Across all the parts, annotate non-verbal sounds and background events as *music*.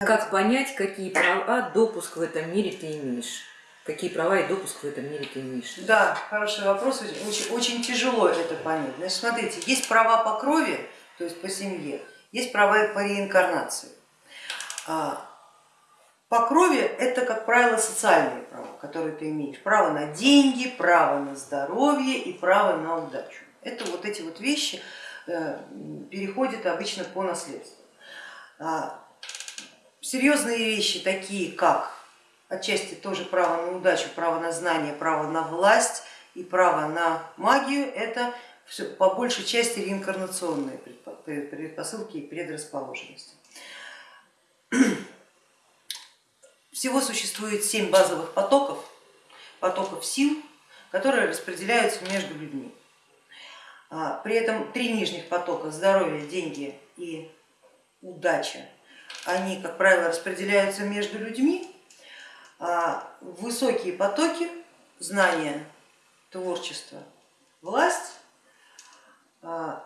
Как понять, какие права, допуск в этом мире ты имеешь? Какие права и допуск в этом мире ты имеешь? Да, хороший вопрос, очень, очень тяжело это понять. Значит, смотрите, есть права по крови, то есть по семье, есть права по реинкарнации. А, по крови это, как правило, социальные права, которые ты имеешь. Право на деньги, право на здоровье и право на удачу. Это вот эти вот вещи э, переходят обычно по наследству. Серьезные вещи, такие как отчасти тоже право на удачу, право на знание, право на власть и право на магию, это все, по большей части реинкарнационные предпосылки и предрасположенности. *clears throat* Всего существует семь базовых потоков, потоков сил, которые распределяются между людьми. А, при этом три нижних потока здоровье, деньги и удача они, как правило, распределяются между людьми, а высокие потоки, знания, творчество, власть, а,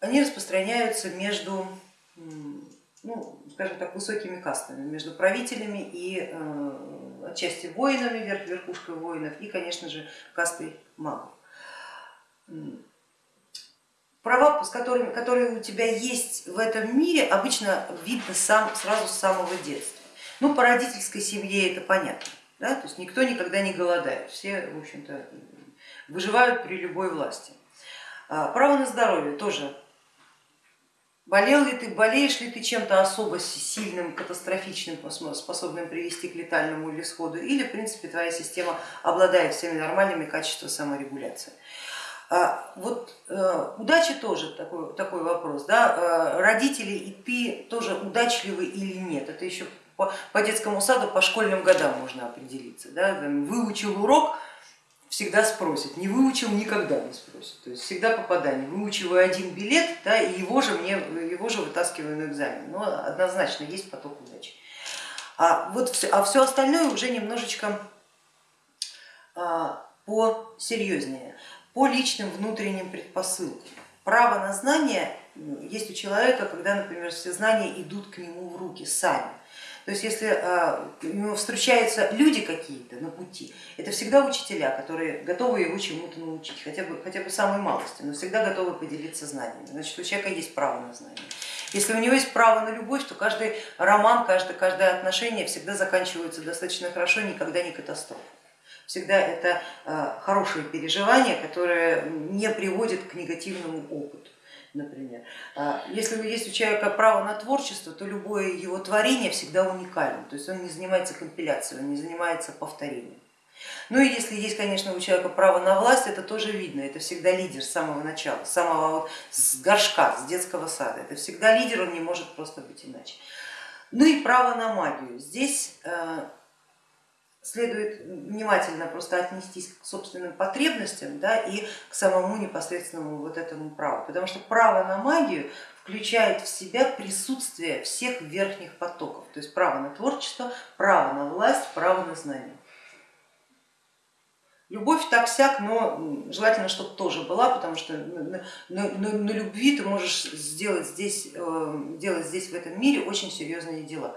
они распространяются между, ну, скажем так, высокими кастами, между правителями и э, отчасти воинами, верх, верхушкой воинов и, конечно же, кастой магов права, с которыми, которые у тебя есть в этом мире, обычно видно сам, сразу с самого детства. Ну, по родительской семье это понятно, да? то есть никто никогда не голодает, все, в общем-то, выживают при любой власти. А, право на здоровье тоже. Болел ли ты, болеешь ли ты чем-то особо сильным, катастрофичным, способным привести к летальному исходу, или в принципе твоя система обладает всеми нормальными качествами саморегуляции. А вот э, удача тоже такой, такой вопрос, да? Э, родители и ты тоже удачливы или нет, это еще по, по детскому саду, по школьным годам можно определиться. Да? Выучил урок, всегда спросит, не выучил, никогда не спросит, то есть всегда попадание. Выучиваю один билет, да, и его же, мне, его же вытаскиваю на экзамен, но однозначно есть поток удачи. А, вот все, а все остальное уже немножечко а, посерьезнее по личным внутренним предпосылкам. Право на знание есть у человека, когда, например, все знания идут к нему в руки сами. То есть если а, ему встречаются люди какие-то на пути, это всегда учителя, которые готовы его чему-то научить, хотя бы, хотя бы самой малости, но всегда готовы поделиться знаниями. Значит, у человека есть право на знание. Если у него есть право на любовь, то каждый роман, каждое, каждое отношение всегда заканчивается достаточно хорошо, никогда не катастрофой всегда это э, хорошие переживания, которые не приводят к негативному опыту. Например, а если есть у человека право на творчество, то любое его творение всегда уникально, то есть он не занимается компиляцией, он не занимается повторением. Ну и если есть, конечно, у человека право на власть, это тоже видно, это всегда лидер с самого начала, с самого вот, с горшка, с детского сада, это всегда лидер, он не может просто быть иначе. Ну и право на магию. Здесь э, следует внимательно просто отнестись к собственным потребностям да, и к самому непосредственному вот этому праву, потому что право на магию включает в себя присутствие всех верхних потоков, то есть право на творчество, право на власть, право на знание. Любовь так-сяк, но желательно, чтобы тоже была, потому что на, на, на, на любви ты можешь сделать здесь, э, делать здесь в этом мире очень серьезные дела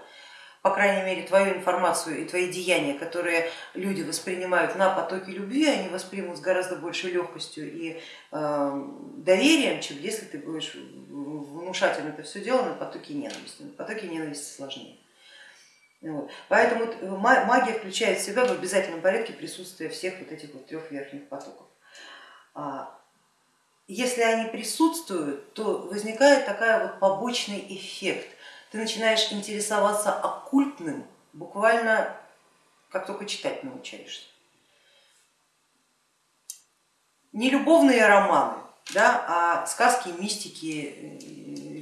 по крайней мере, твою информацию и твои деяния, которые люди воспринимают на потоке любви, они воспримут с гораздо большей легкостью и э, доверием, чем если ты будешь внушать им это все дело на потоке ненависти. На потоке ненависти сложнее. Вот. Поэтому магия включает в себя в обязательном порядке присутствие всех вот этих вот трех верхних потоков. А, если они присутствуют, то возникает такая вот побочный эффект – ты начинаешь интересоваться оккультным буквально как только читать научаешься. Не любовные романы, да, а сказки, мистики,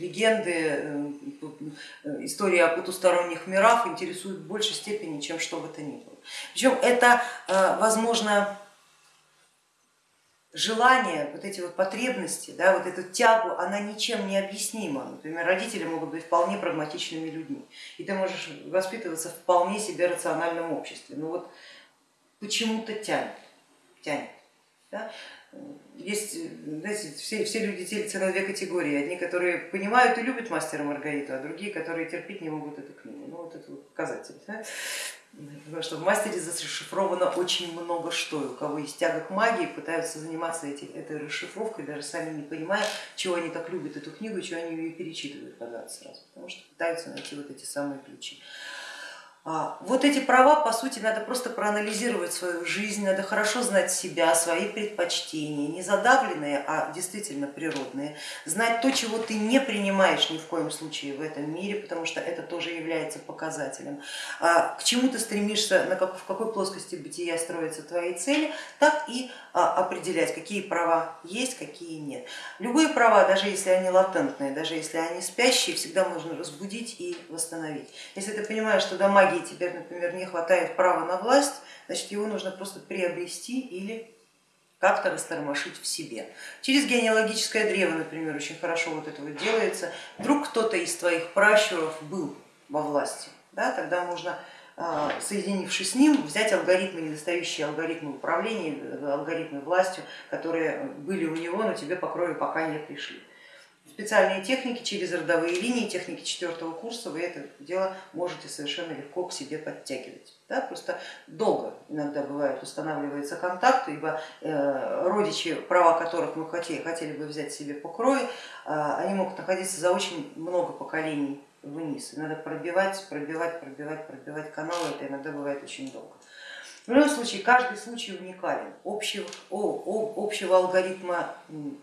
легенды, э, истории о потусторонних мирах интересуют в большей степени, чем что бы то ни было. Причем это, э, возможно, желание, вот эти вот потребности, да, вот эту тягу, она ничем не объяснима. Например, родители могут быть вполне прагматичными людьми, и ты можешь воспитываться в вполне себе рациональном обществе, но вот почему-то тянет, тянет. Да? есть, знаете, все, все люди делятся на две категории. Одни, которые понимают и любят мастера Маргариту, а другие, которые терпеть не могут эту книгу. Ну вот это вот показатель. Да? Потому что в мастере зашифровано очень много что. И у кого есть тяга к магии, пытаются заниматься эти, этой расшифровкой, даже сами не понимая, чего они так любят эту книгу, чего они ее перечитывают когда сразу. Потому что пытаются найти вот эти самые ключи. А, вот эти права, по сути, надо просто проанализировать свою жизнь, надо хорошо знать себя, свои предпочтения, не задавленные, а действительно природные, знать то, чего ты не принимаешь ни в коем случае в этом мире, потому что это тоже является показателем. А, к чему ты стремишься, на как, в какой плоскости бытия строятся твои цели, так и а, определять, какие права есть, какие нет. Любые права, даже если они латентные, даже если они спящие, всегда можно разбудить и восстановить. Если ты понимаешь, что до магии магии тебе, например, не хватает права на власть, значит его нужно просто приобрести или как-то растормошить в себе. Через генеалогическое древо, например, очень хорошо вот это вот делается. Вдруг кто-то из твоих пращуров был во власти, да, тогда можно, а, соединившись с ним, взять алгоритмы, недостающие алгоритмы управления, алгоритмы властью, которые были у него, но тебе по крови пока не пришли специальные техники через родовые линии, техники четвертого курса, вы это дело можете совершенно легко к себе подтягивать. Да? Просто долго иногда бывает устанавливается контакт, ибо э, родичи, права которых мы хотели, хотели бы взять себе по крови, э, они могут находиться за очень много поколений вниз. И надо пробивать, пробивать, пробивать, пробивать каналы, это иногда бывает очень долго. В любом случае, каждый случай уникален, общего, о, общего алгоритма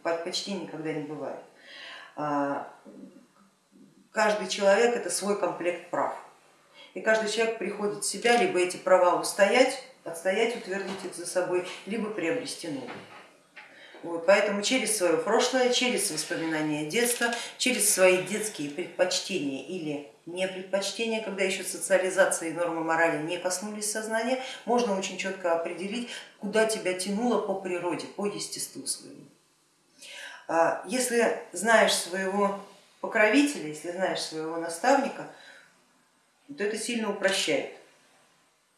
почти никогда не бывает. А, каждый человек это свой комплект прав. И каждый человек приходит в себя либо эти права устоять, отстоять, утвердить их за собой, либо приобрести новые. Вот, поэтому через свое прошлое, через воспоминания детства, через свои детские предпочтения или не предпочтения, когда еще социализация и нормы морали не коснулись сознания, можно очень четко определить, куда тебя тянуло по природе, по естеству своему. А, если знаешь своего покровителя, если знаешь своего наставника, то это сильно упрощает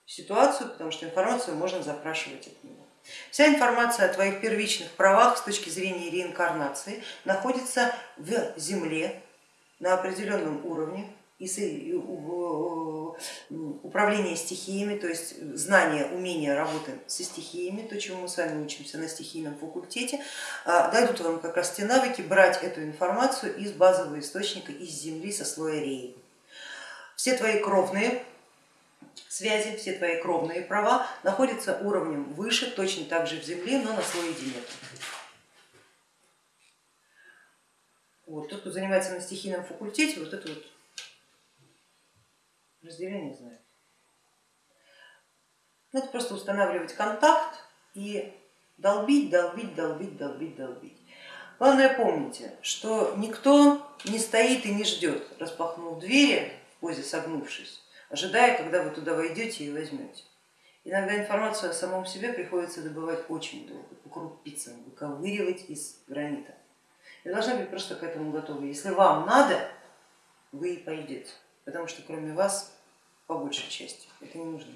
ситуацию, потому что информацию можно запрашивать от него. Вся информация о твоих первичных правах с точки зрения реинкарнации находится в Земле на определенном уровне, и управление стихиями, то есть знание, умение работы со стихиями, то, чему мы с вами учимся на стихийном факультете, а, дадут вам как раз те навыки брать эту информацию из базового источника, из земли со слоя реи. Все твои кровные связи, все твои кровные права находятся уровнем выше, точно так же в земле, но на слое Диметра. Вот, тот, кто занимается на стихийном факультете, вот это вот разделение знает. Надо просто устанавливать контакт и долбить, долбить, долбить, долбить, долбить. Главное помните, что никто не стоит и не ждет, распахнув двери в позе согнувшись, ожидая, когда вы туда войдете и возьмете. Иногда информацию о самом себе приходится добывать очень долго, по крупицам, выковыривать из гранита. И должны быть просто к этому готовы. Если вам надо, вы и пойдете потому что кроме вас, по большей части, это не нужно.